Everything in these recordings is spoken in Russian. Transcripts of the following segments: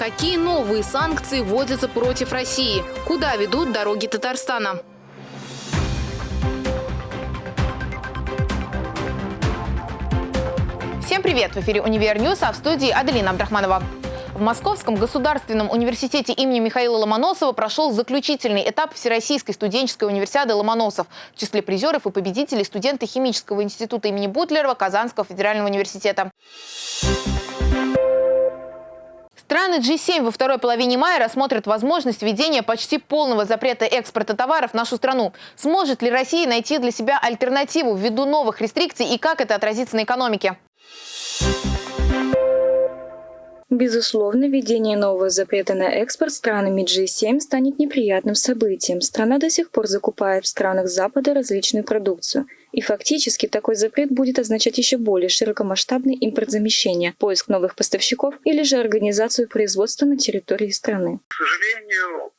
Какие новые санкции вводятся против России? Куда ведут дороги Татарстана? Всем привет! В эфире «Univer News», а в студии Аделина Абдрахманова. В Московском государственном университете имени Михаила Ломоносова прошел заключительный этап Всероссийской студенческой универсиады «Ломоносов». В числе призеров и победителей студенты Химического института имени Бутлерова Казанского федерального университета. Страны G7 во второй половине мая рассмотрят возможность введения почти полного запрета экспорта товаров в нашу страну. Сможет ли Россия найти для себя альтернативу ввиду новых рестрикций и как это отразится на экономике? Безусловно, введение нового запрета на экспорт странами G7 станет неприятным событием. Страна до сих пор закупает в странах Запада различную продукцию. И фактически такой запрет будет означать еще более широкомасштабный импортзамещение, поиск новых поставщиков или же организацию производства на территории страны. К сожалению,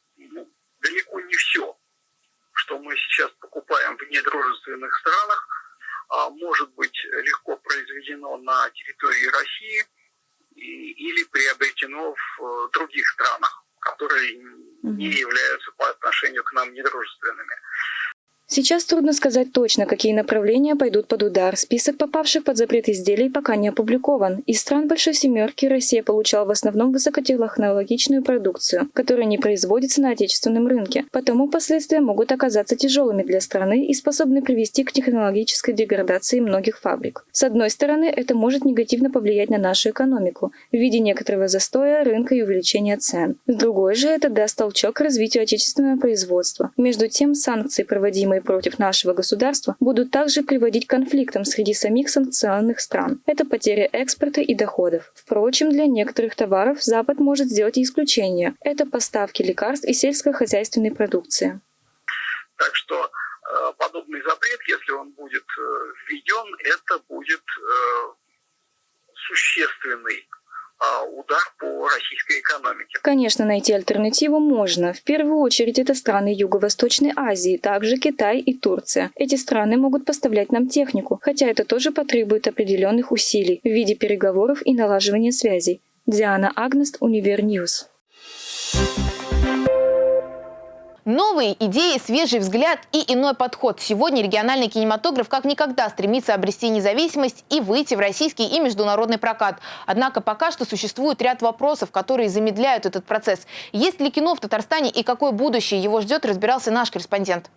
далеко не все, что мы сейчас покупаем в недружественных странах, а может быть легко произведено на территории России – или приобретено в э, других странах, которые не являются по отношению к нам недружественными. Сейчас трудно сказать точно, какие направления пойдут под удар. Список попавших под запрет изделий пока не опубликован. Из стран Большой Семерки Россия получала в основном высокотехнологичную продукцию, которая не производится на отечественном рынке. Потому последствия могут оказаться тяжелыми для страны и способны привести к технологической деградации многих фабрик. С одной стороны, это может негативно повлиять на нашу экономику в виде некоторого застоя рынка и увеличения цен. С другой же, это даст толчок к развитию отечественного производства. Между тем, санкции, проводимые против нашего государства будут также приводить к конфликтам среди самих санкционных стран. Это потеря экспорта и доходов. Впрочем, для некоторых товаров Запад может сделать исключение. Это поставки лекарств и сельскохозяйственной продукции. Так что э, подобный запрет, если он будет э, введен, это будет э, существенный удар по российской экономике. Конечно, найти альтернативу можно. В первую очередь это страны Юго-Восточной Азии, также Китай и Турция. Эти страны могут поставлять нам технику, хотя это тоже потребует определенных усилий в виде переговоров и налаживания связей. Диана Агнест, Univer News. Новые идеи, свежий взгляд и иной подход. Сегодня региональный кинематограф как никогда стремится обрести независимость и выйти в российский и международный прокат. Однако пока что существует ряд вопросов, которые замедляют этот процесс. Есть ли кино в Татарстане и какое будущее его ждет, разбирался наш корреспондент.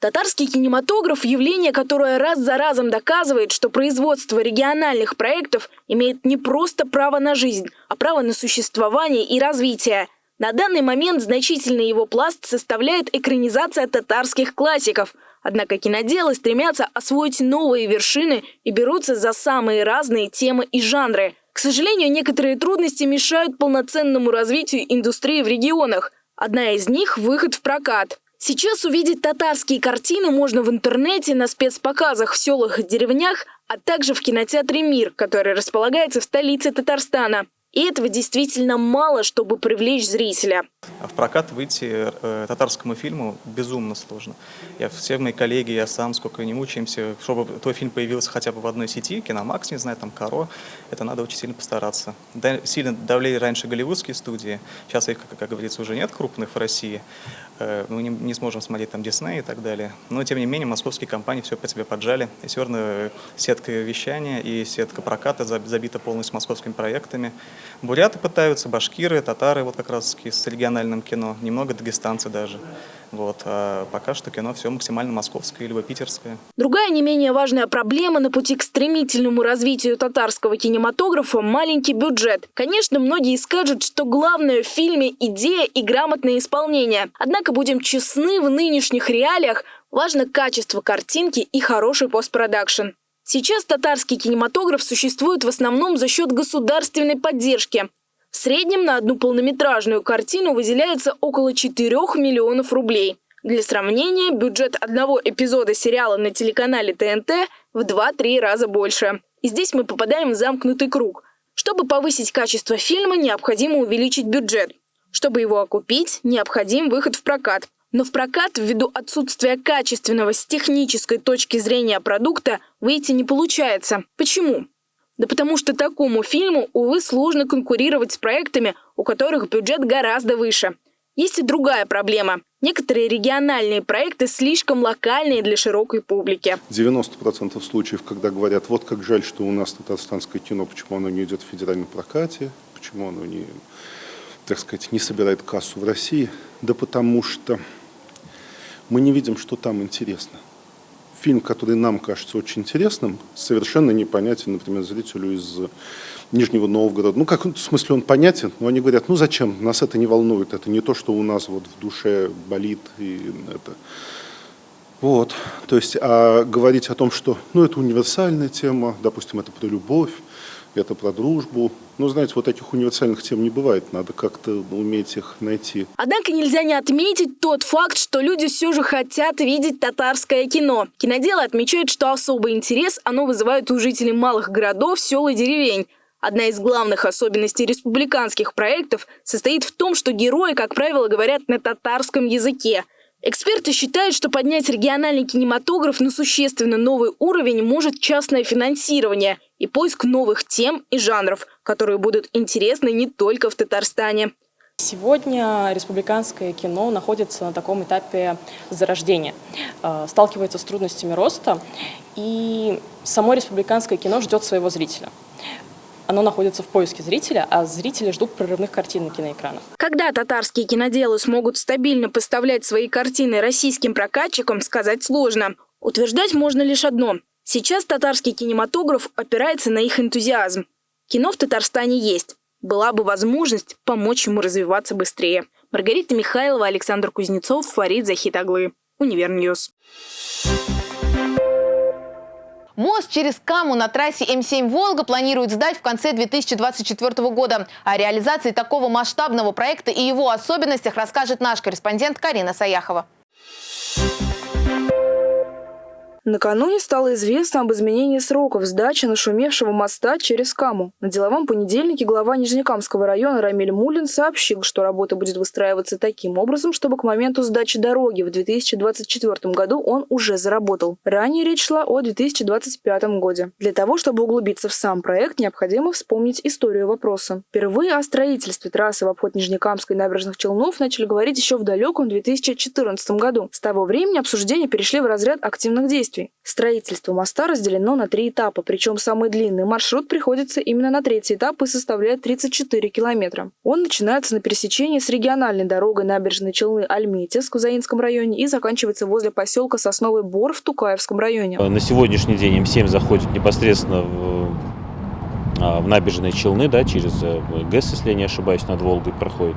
Татарский кинематограф – явление, которое раз за разом доказывает, что производство региональных проектов имеет не просто право на жизнь, а право на существование и развитие. На данный момент значительный его пласт составляет экранизация татарских классиков. Однако киноделы стремятся освоить новые вершины и берутся за самые разные темы и жанры. К сожалению, некоторые трудности мешают полноценному развитию индустрии в регионах. Одна из них – выход в прокат. Сейчас увидеть татарские картины можно в интернете, на спецпоказах в селах и деревнях, а также в кинотеатре «Мир», который располагается в столице Татарстана. И этого действительно мало, чтобы привлечь зрителя. В прокат выйти э, татарскому фильму безумно сложно. Я, все мои коллеги, я сам, сколько не мучаемся, чтобы твой фильм появился хотя бы в одной сети, Киномакс, не знаю, там Каро, это надо очень сильно постараться. Да, сильно давлели раньше голливудские студии, сейчас их, как, как говорится, уже нет крупных в России. Э, мы не, не сможем смотреть там Дисней и так далее. Но, тем не менее, московские компании все по себе поджали. И все равно сетка вещания и сетка проката забита полностью московскими проектами. Буряты пытаются, башкиры, татары, вот как раз с региональным кино, немного дагестанцы даже. Вот. А пока что кино все максимально московское, либо питерское. Другая не менее важная проблема на пути к стремительному развитию татарского кинематографа – маленький бюджет. Конечно, многие скажут, что главное в фильме – идея и грамотное исполнение. Однако, будем честны, в нынешних реалиях важно качество картинки и хороший постпродакшн. Сейчас татарский кинематограф существует в основном за счет государственной поддержки. В среднем на одну полнометражную картину выделяется около 4 миллионов рублей. Для сравнения, бюджет одного эпизода сериала на телеканале ТНТ в 2-3 раза больше. И здесь мы попадаем в замкнутый круг. Чтобы повысить качество фильма, необходимо увеличить бюджет. Чтобы его окупить, необходим выход в прокат. Но в прокат, ввиду отсутствия качественного с технической точки зрения продукта, выйти не получается. Почему? Да потому что такому фильму, увы, сложно конкурировать с проектами, у которых бюджет гораздо выше. Есть и другая проблема. Некоторые региональные проекты слишком локальные для широкой публики. 90% случаев, когда говорят, вот как жаль, что у нас татарстанское кино, почему оно не идет в федеральном прокате, почему оно не, так сказать, не собирает кассу в России. Да потому что мы не видим, что там интересно. Фильм, который нам кажется очень интересным, совершенно непонятен, например, зрителю из Нижнего Новгорода. Ну, как, в смысле, он понятен, но они говорят, ну, зачем, нас это не волнует, это не то, что у нас вот в душе болит, и это... Вот, то есть, а говорить о том, что, ну, это универсальная тема, допустим, это про любовь, это про дружбу. Ну, знаете, вот таких универсальных тем не бывает, надо как-то уметь их найти. Однако нельзя не отметить тот факт, что люди все же хотят видеть татарское кино. Киноделы отмечают, что особый интерес оно вызывает у жителей малых городов, сел и деревень. Одна из главных особенностей республиканских проектов состоит в том, что герои, как правило, говорят на татарском языке. Эксперты считают, что поднять региональный кинематограф на существенно новый уровень может частное финансирование и поиск новых тем и жанров, которые будут интересны не только в Татарстане. Сегодня республиканское кино находится на таком этапе зарождения, э, сталкивается с трудностями роста, и само республиканское кино ждет своего зрителя оно находится в поиске зрителя, а зрители ждут прорывных картин на киноэкранах. Когда татарские киноделы смогут стабильно поставлять свои картины российским прокатчикам, сказать сложно. Утверждать можно лишь одно. Сейчас татарский кинематограф опирается на их энтузиазм. Кино в Татарстане есть. Была бы возможность помочь ему развиваться быстрее. Маргарита Михайлова, Александр Кузнецов, Фарид Захитаглы. Univer News. Мост через Каму на трассе М7 «Волга» планируют сдать в конце 2024 года. О реализации такого масштабного проекта и его особенностях расскажет наш корреспондент Карина Саяхова. Накануне стало известно об изменении сроков сдачи нашумевшего моста через Каму. На деловом понедельнике глава Нижнекамского района Рамиль Муллин сообщил, что работа будет выстраиваться таким образом, чтобы к моменту сдачи дороги в 2024 году он уже заработал. Ранее речь шла о 2025 году. Для того, чтобы углубиться в сам проект, необходимо вспомнить историю вопроса. Впервые о строительстве трассы в обход Нижнекамской набережных Челнов начали говорить еще в далеком 2014 году. С того времени обсуждения перешли в разряд активных действий действий. Строительство моста разделено на три этапа, причем самый длинный маршрут приходится именно на третий этап и составляет 34 километра. Он начинается на пересечении с региональной дорогой набережной Челны Альметьевск в Кузаинском районе и заканчивается возле поселка Сосновый Бор в Тукаевском районе. На сегодняшний день М7 заходит непосредственно в, а, в набережные Челны, да, через э, ГЭС, если я не ошибаюсь, над Волгой проходит.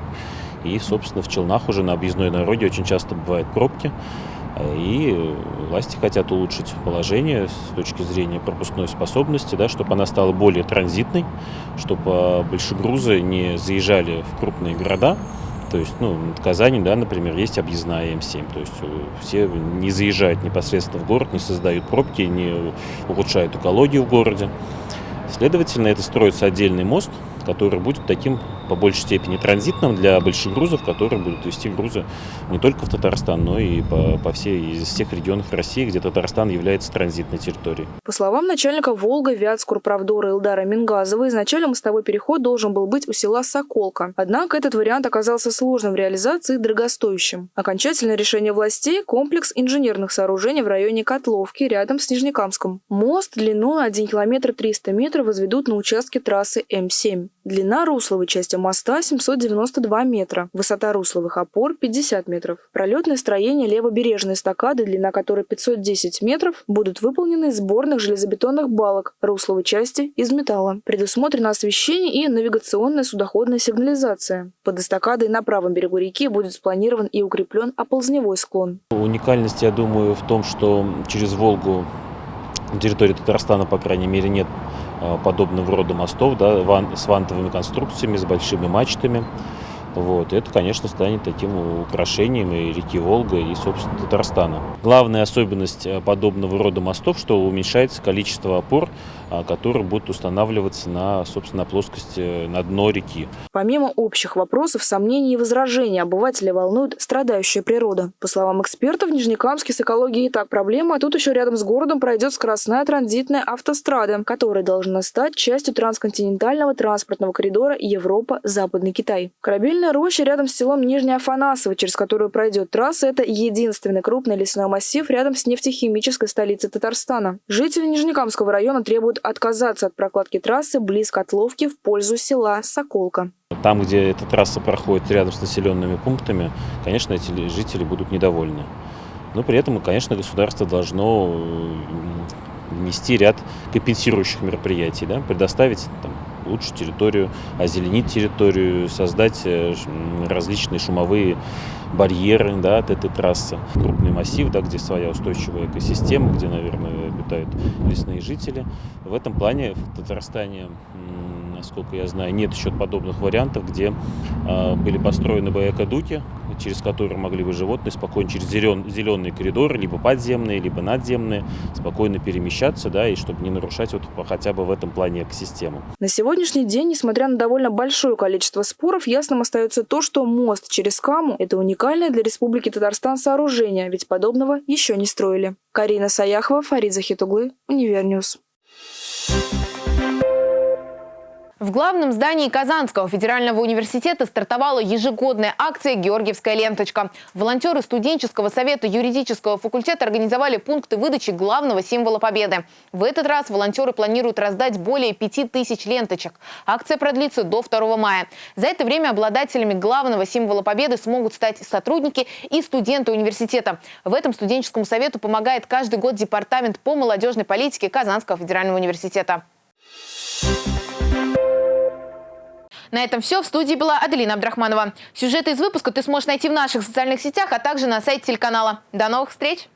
И, собственно, в Челнах уже на объездной дороге очень часто бывают пробки. И власти хотят улучшить положение с точки зрения пропускной способности, да, чтобы она стала более транзитной, чтобы большегрузы не заезжали в крупные города. То есть, ну, в Казани, да, например, есть объездная М7. То есть э, все не заезжают непосредственно в город, не создают пробки, не улучшают экологию в городе. Следовательно, это строится отдельный мост, который будет таким по большей степени транзитным для больших грузов, которые будут вести грузы не только в Татарстан, но и по, по всей, из всех регионов России, где Татарстан является транзитной территорией. По словам начальника Волга, Вятскурправдора Илдара Мингазова, изначально мостовой переход должен был быть у села Соколка. Однако этот вариант оказался сложным в реализации и дорогостоящим. Окончательное решение властей – комплекс инженерных сооружений в районе Котловки, рядом с Нижнекамском. Мост длиной 1 километр 300 метров возведут на участке трассы М7. Длина русловой части моста 792 метра, высота русловых опор 50 метров. Пролетное строение левобережной эстакады, длина которой 510 метров, будут выполнены из сборных железобетонных балок русловой части из металла. Предусмотрено освещение и навигационная судоходная сигнализация. Под эстакадой на правом берегу реки будет спланирован и укреплен оползневой склон. Уникальность, я думаю, в том, что через Волгу на территории Татарстана, по крайней мере, нет подобного рода мостов да, ван, с вантовыми конструкциями, с большими мачтами. Вот. Это, конечно, станет таким украшением и реки Волга, и, собственно, Татарстана. Главная особенность э, подобного рода мостов, что уменьшается количество опор, а, которые будут устанавливаться на, собственно, плоскости, на дно реки. Помимо общих вопросов, сомнений и возражений, обывателя волнует страдающая природа. По словам экспертов, в Нижнекамске с экологией и так проблема, а тут еще рядом с городом пройдет скоростная транзитная автострада, которая должна стать частью трансконтинентального транспортного коридора Европа-Западный Китай. Корабельная роща рядом с селом Нижняя Афанасово, через которую пройдет трасса, это единственный крупный лесной массив рядом с нефтехимической столицей Татарстана. Жители Нижнекамского района требуют отказаться от прокладки трассы близ Котловки в пользу села Соколка. Там, где эта трасса проходит рядом с населенными пунктами, конечно, эти жители будут недовольны. Но при этом, конечно, государство должно внести ряд компенсирующих мероприятий, да, предоставить там, лучше территорию, озеленить территорию, создать э, различные шумовые барьеры да, от этой трассы. Крупный массив, да, где своя устойчивая экосистема, где, наверное, обитают лесные жители. В этом плане в Татарстане насколько я знаю, нет еще подобных вариантов, где э, были построены бы экодуки, через которые могли бы животные спокойно через зелен, зеленые коридоры, либо подземные, либо надземные, спокойно перемещаться, да, и чтобы не нарушать вот хотя бы в этом плане экосистему. На сегодняшний день, несмотря на довольно большое количество споров, ясным остается то, что мост через Каму – это уникальное для Республики Татарстан сооружение, ведь подобного еще не строили. Карина Саяхова, Фарид Захитуглы, Univer News. В главном здании Казанского федерального университета стартовала ежегодная акция «Георгиевская ленточка». Волонтеры студенческого совета юридического факультета организовали пункты выдачи главного символа победы. В этот раз волонтеры планируют раздать более 5000 ленточек. Акция продлится до 2 мая. За это время обладателями главного символа победы смогут стать сотрудники и студенты университета. В этом студенческому совету помогает каждый год Департамент по молодежной политике Казанского федерального университета. На этом все. В студии была Аделина Абдрахманова. Сюжеты из выпуска ты сможешь найти в наших социальных сетях, а также на сайте телеканала. До новых встреч!